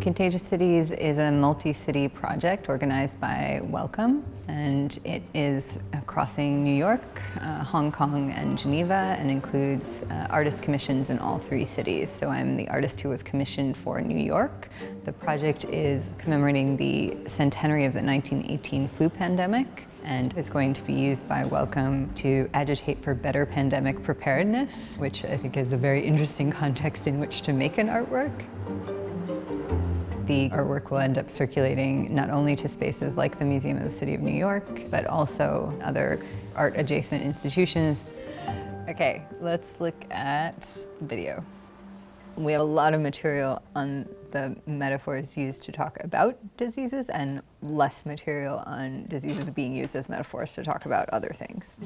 Contagious Cities is a multi-city project organized by Wellcome and it is crossing New York, uh, Hong Kong and Geneva and includes uh, artist commissions in all three cities. So I'm the artist who was commissioned for New York. The project is commemorating the centenary of the 1918 flu pandemic and is going to be used by Wellcome to agitate for better pandemic preparedness, which I think is a very interesting context in which to make an artwork. The artwork will end up circulating not only to spaces like the Museum of the City of New York, but also other art-adjacent institutions. Okay, let's look at video. We have a lot of material on the metaphors used to talk about diseases and less material on diseases being used as metaphors to talk about other things.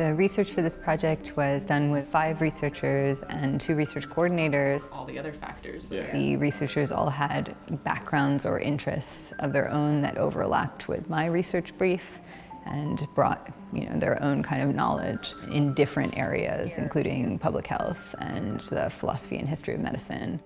The research for this project was done with five researchers and two research coordinators. All the other factors. Yeah. The researchers all had backgrounds or interests of their own that overlapped with my research brief and brought you know, their own kind of knowledge in different areas, including public health and the philosophy and history of medicine.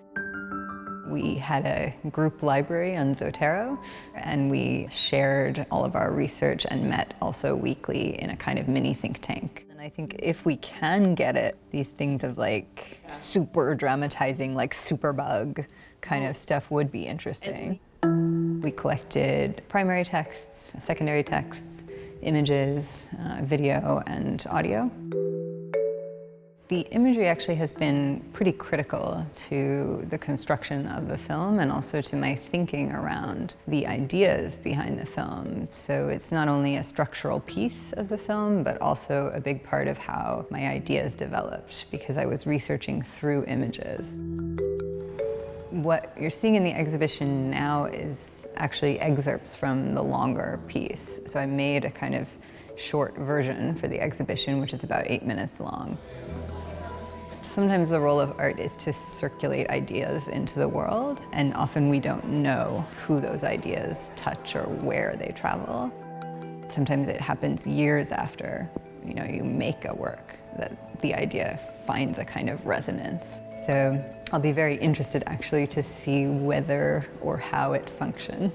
We had a group library on Zotero and we shared all of our research and met also weekly in a kind of mini think tank. And I think if we can get it, these things of like super dramatizing, like superbug kind of stuff would be interesting. We collected primary texts, secondary texts, images, uh, video, and audio. The imagery actually has been pretty critical to the construction of the film and also to my thinking around the ideas behind the film. So it's not only a structural piece of the film, but also a big part of how my ideas developed because I was researching through images. What you're seeing in the exhibition now is actually excerpts from the longer piece. So I made a kind of short version for the exhibition, which is about eight minutes long. Sometimes the role of art is to circulate ideas into the world, and often we don't know who those ideas touch or where they travel. Sometimes it happens years after you know, you make a work that the idea finds a kind of resonance. So I'll be very interested actually to see whether or how it functions.